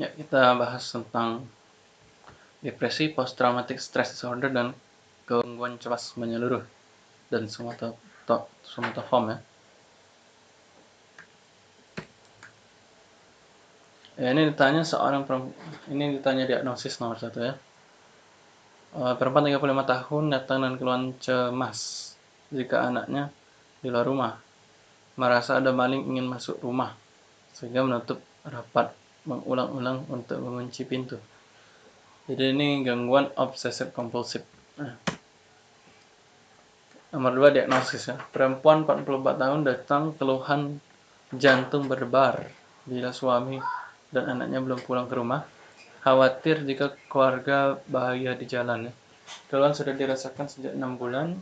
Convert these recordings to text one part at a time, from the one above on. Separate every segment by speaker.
Speaker 1: Ya, kita bahas tentang depresi, post traumatic stress disorder dan gangguan cemas menyeluruh dan somatoform ya. Ya, ini ditanya seorang ini ditanya diagnosis nomor satu ya. Uh, perempuan 35 tahun datang dan keluhan cemas jika anaknya di luar rumah merasa ada maling ingin masuk rumah sehingga menutup rapat mengulang-ulang untuk mengunci pintu. Jadi ini gangguan obsesif kompulsif. Nah. Nomor dua diagnosis ya. Perempuan 44 tahun datang keluhan jantung berdebar bila suami dan anaknya belum pulang ke rumah. Khawatir jika keluarga bahagia di jalan ya. Keluhan sudah dirasakan sejak 6 bulan.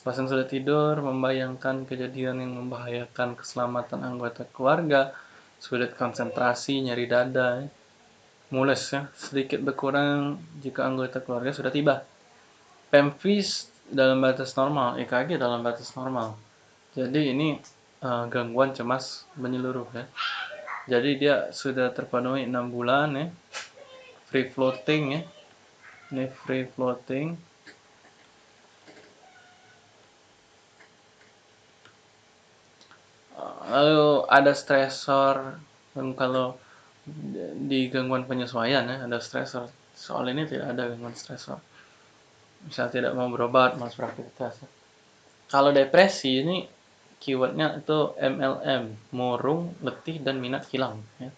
Speaker 1: Pasien sudah tidur, membayangkan kejadian yang membahayakan keselamatan anggota keluarga, sulit konsentrasi, nyeri dada, mules ya, sedikit berkurang jika anggota keluarga sudah tiba. Pemvis dalam batas normal, EKG dalam batas normal. Jadi ini uh, gangguan cemas menyeluruh ya. Jadi dia sudah terpenuhi 6 bulan ya. Free floating ya. Ini free floating. Lalu ada stresor dan kalau di gangguan penyesuaian ya ada stresor. Soal ini tidak ada gangguan stresor. Misal tidak mau berobat malas beraktivitas. Kalau depresi ini keywordnya itu MLM murung letih dan minat hilang ya.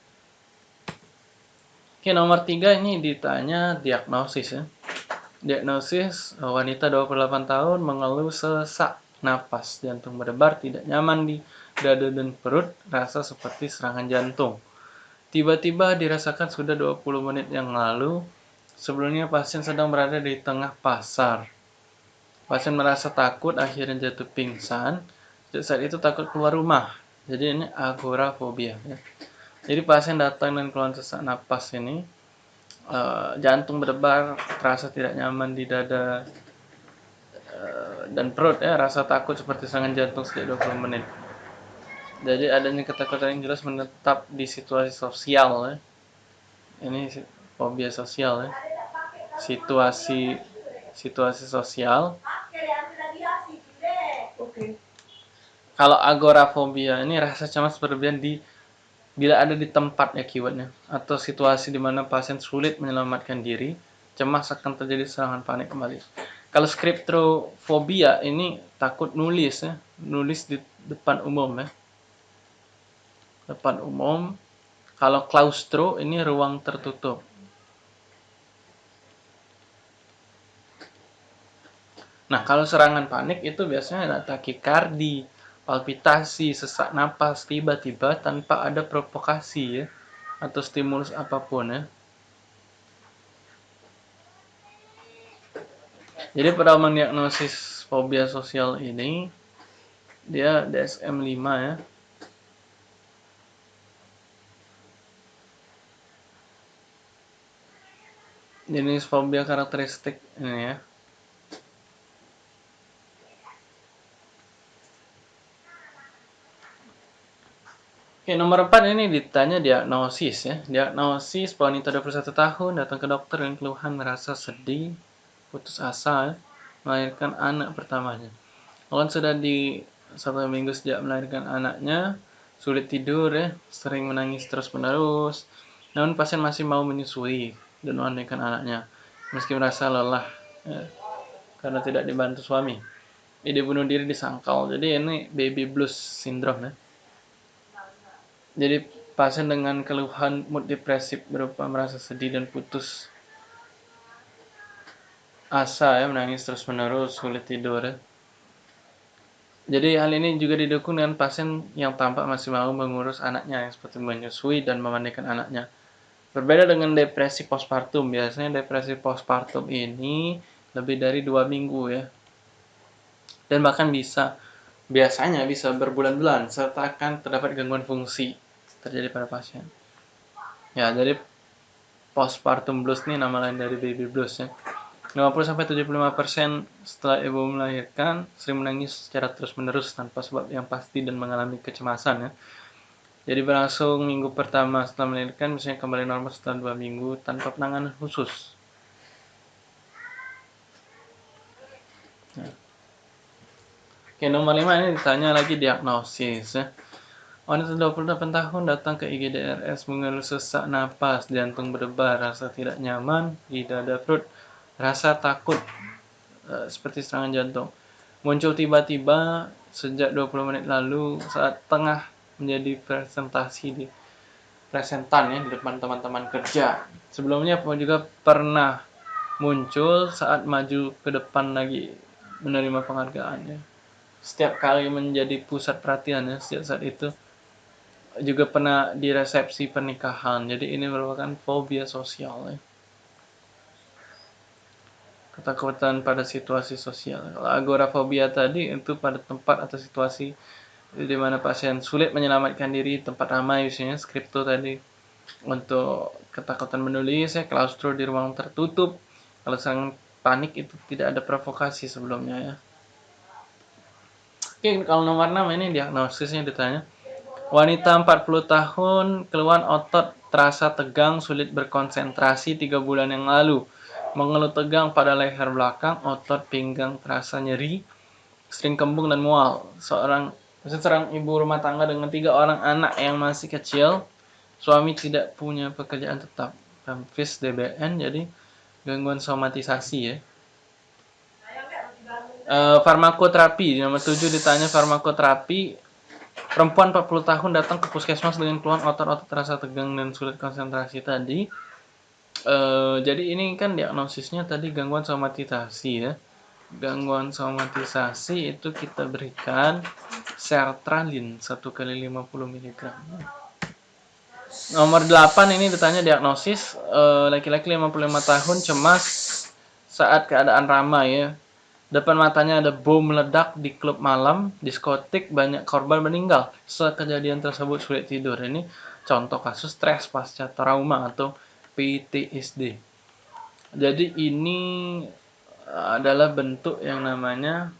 Speaker 1: Oke nomor tiga ini ditanya diagnosis ya. Diagnosis wanita 28 tahun mengeluh sesak napas jantung berdebar tidak nyaman di dada dan perut rasa seperti serangan jantung. Tiba-tiba dirasakan sudah 20 menit yang lalu, sebelumnya pasien sedang berada di tengah pasar. Pasien merasa takut, akhirnya jatuh pingsan. Saat itu takut keluar rumah. Jadi ini agorafobia. Ya. Jadi pasien datang dan keluar sesak napas ini, uh, jantung berdebar, terasa tidak nyaman di dada uh, dan perut ya, rasa takut seperti serangan jantung sejak 20 menit. Jadi adanya ketakutan yang jelas menetap di situasi sosial ya. Ini fobia sosial ya. Situasi situasi sosial. Kalau agorafobia ini rasa cemas berlebihan di bila ada di tempat ya keywordnya atau situasi di mana pasien sulit menyelamatkan diri, cemas akan terjadi serangan panik kembali. Kalau skriptrofobia ini takut nulis ya, nulis di depan umum ya depan umum. Kalau klaustro ini ruang tertutup. Nah, kalau serangan panik itu biasanya ada takikardi, palpitasi, sesak napas tiba-tiba tanpa ada provokasi ya atau stimulus apa pun ya. Jadi pada mendiagnosis fobia sosial ini dia DSM-5 ya. Jenis fobia karakteristik ini ya Oke, nomor 4 ini ditanya diagnosis ya. Diagnosis wanita 21 tahun datang ke dokter dengan keluhan merasa sedih, putus asa, melahirkan anak pertamanya. Keluhan sudah di satu minggu sejak melahirkan anaknya, sulit tidur ya, sering menangis terus-menerus. Namun pasien masih mau menyusui dan memandikan anaknya meski merasa lelah ya, karena tidak dibantu suami. Ide bunuh diri disangkal. Jadi ini baby blues syndrome ya. Jadi pasien dengan keluhan mood depresif berupa merasa sedih dan putus asa ya, menangis terus menerus, sulit tidur ya. Jadi hal ini juga didukung dengan pasien yang tampak masih mau mengurus anaknya yang seperti menyusui dan memandikan anaknya. Berbeda dengan depresi postpartum, biasanya depresi postpartum ini lebih dari dua minggu ya. Dan bahkan bisa, biasanya bisa berbulan-bulan, serta akan terdapat gangguan fungsi terjadi pada pasien. Ya, jadi postpartum blues ini nama lain dari baby blues ya. 50-75% setelah ibu melahirkan sering menangis secara terus-menerus tanpa sebab yang pasti dan mengalami kecemasan ya. Jadi berlangsung minggu pertama setelah melahirkan, misalnya kembali normal setelah dua minggu tanpa penanganan khusus. Nah. Oke, nomor 5 ini ditanya lagi diagnosis ya. Wanita 28 tahun datang ke IGDRS mengeluh sesak napas, jantung berdebar, rasa tidak nyaman di dada perut, rasa takut uh, seperti serangan jantung. Muncul tiba-tiba sejak 20 menit lalu saat tengah menjadi presentasi di presentan ya di depan teman-teman kerja. Sebelumnya juga pernah muncul saat maju ke depan lagi menerima penghargaan ya. Setiap kali menjadi pusat perhatian ya setiap saat itu juga pernah di resepsi pernikahan. Jadi ini merupakan fobia sosial ya. Ketakutan pada situasi sosial. Kalau agorafobia tadi itu pada tempat atau situasi di mana pasien sulit menyelamatkan diri, tempat ramai misalnya skripto tadi. Untuk ketakutan menulis ya, klaustro di ruang tertutup. Kalau sang panik itu tidak ada provokasi sebelumnya ya. Oke, kalau nomor 6 ini diagnosisnya ditanya Wanita 40 tahun, keluhan otot terasa tegang, sulit berkonsentrasi 3 bulan yang lalu. Mengeluh tegang pada leher belakang, otot pinggang terasa nyeri, sering kembung dan mual. Seorang seorang ibu rumah tangga dengan tiga orang anak yang masih kecil, suami tidak punya pekerjaan tetap. Pemfis DBN, jadi gangguan somatisasi ya. Uh, farmakoterapi, nomor 7 ditanya farmakoterapi Perempuan 40 tahun datang ke puskesmas dengan keluhan otot-otot terasa tegang dan sulit konsentrasi tadi. E, jadi ini kan diagnosisnya tadi gangguan somatisasi ya. Gangguan somatisasi itu kita berikan sertralin 1 kali 50 mg. Nomor 8 ini ditanya diagnosis eh, laki-laki 55 tahun cemas saat keadaan ramai ya Depan matanya ada bom meledak di klub malam, diskotik, banyak korban meninggal. Setelah kejadian tersebut sulit tidur. Ini contoh kasus stres pasca trauma atau PTSD. Jadi ini adalah bentuk yang namanya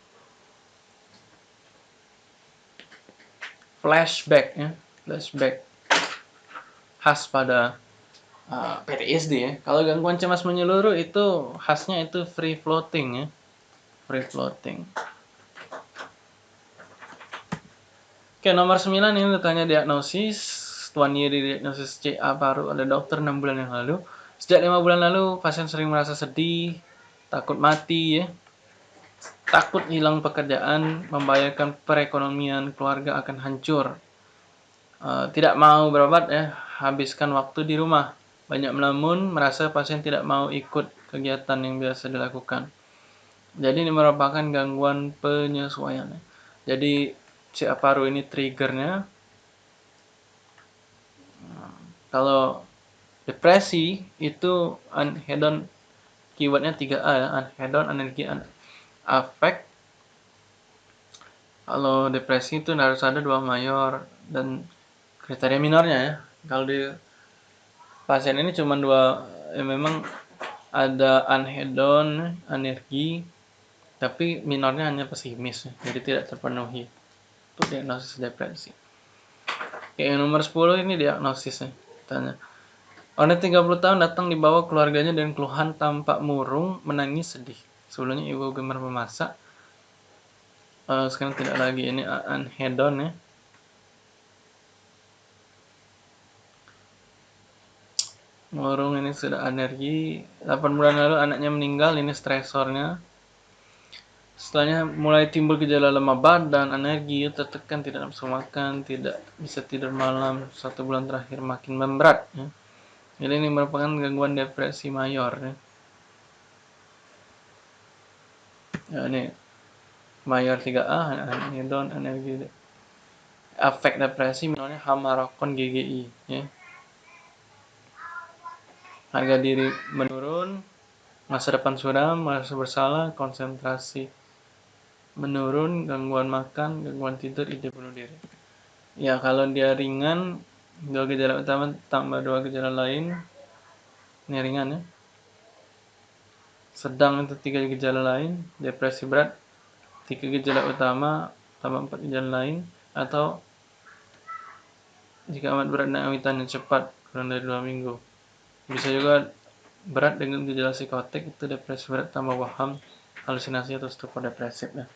Speaker 1: flashback ya, flashback khas pada uh, PTSD ya. Kalau gangguan cemas menyeluruh itu khasnya itu free floating ya free floating. Oke, nomor 9 ini ditanya diagnosis. Tuan Yeri diagnosis CA baru ada dokter 6 bulan yang lalu. Sejak 5 bulan lalu, pasien sering merasa sedih, takut mati ya. Takut hilang pekerjaan, membayarkan perekonomian keluarga akan hancur. Uh, tidak mau berobat ya, habiskan waktu di rumah. Banyak melamun, merasa pasien tidak mau ikut kegiatan yang biasa dilakukan. Jadi ini merupakan gangguan penyesuaian. Jadi CA paru ini triggernya. Kalau depresi itu unhedon keywordnya 3A ya, unhedon, energi, affect. Kalau depresi itu harus ada dua mayor dan kriteria minornya ya. Kalau di pasien ini cuma dua, ya memang ada unhedon, energi, tapi minornya hanya pesimis jadi tidak terpenuhi. Itu diagnosis depresi. Oke, yang nomor 10 ini diagnosisnya tanya Orang 30 tahun datang dibawa keluarganya dan keluhan tampak murung, menangis sedih. Sebelumnya ibu gemar memasak. Uh, sekarang tidak lagi ini anhedon ya. Murung ini sudah energi. 8 bulan lalu anaknya meninggal, ini stresornya. Setelahnya mulai timbul gejala lemah badan, energi, tertekan, tidak nafsu makan, tidak bisa tidur malam, satu bulan terakhir makin memberat. Ya. Jadi ini merupakan gangguan depresi mayor. Ya. Ya, ini mayor 3A, hedon, energi, efek depresi, misalnya hamarokon GGI. Ya. Harga diri menurun, masa depan suram, merasa bersalah, konsentrasi menurun, gangguan makan, gangguan tidur, ide bunuh diri. Ya, kalau dia ringan, dua gejala utama tambah dua gejala lain, ini ringan ya. Sedang itu tiga gejala lain, depresi berat, tiga gejala utama tambah empat gejala lain, atau jika amat berat naik yang cepat kurang dari dua minggu. Bisa juga berat dengan gejala psikotik itu depresi berat tambah waham halusinasi atau stupor depresif ya